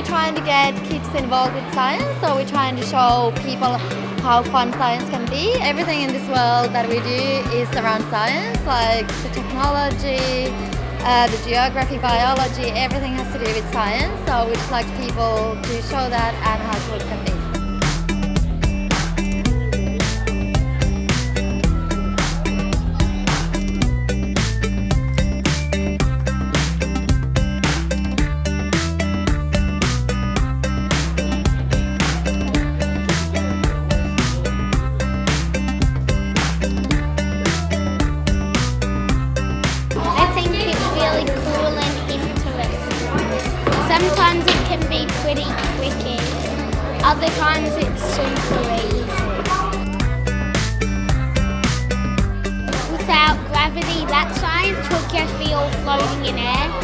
trying to get kids involved with science, so we're trying to show people how fun science can be. Everything in this world that we do is around science, like the technology, uh, the geography, biology, everything has to do with science. So we just like people to show that and how it can Sometimes it can be pretty tricky. Other times it's super easy. Without gravity, that science would just be all floating in air.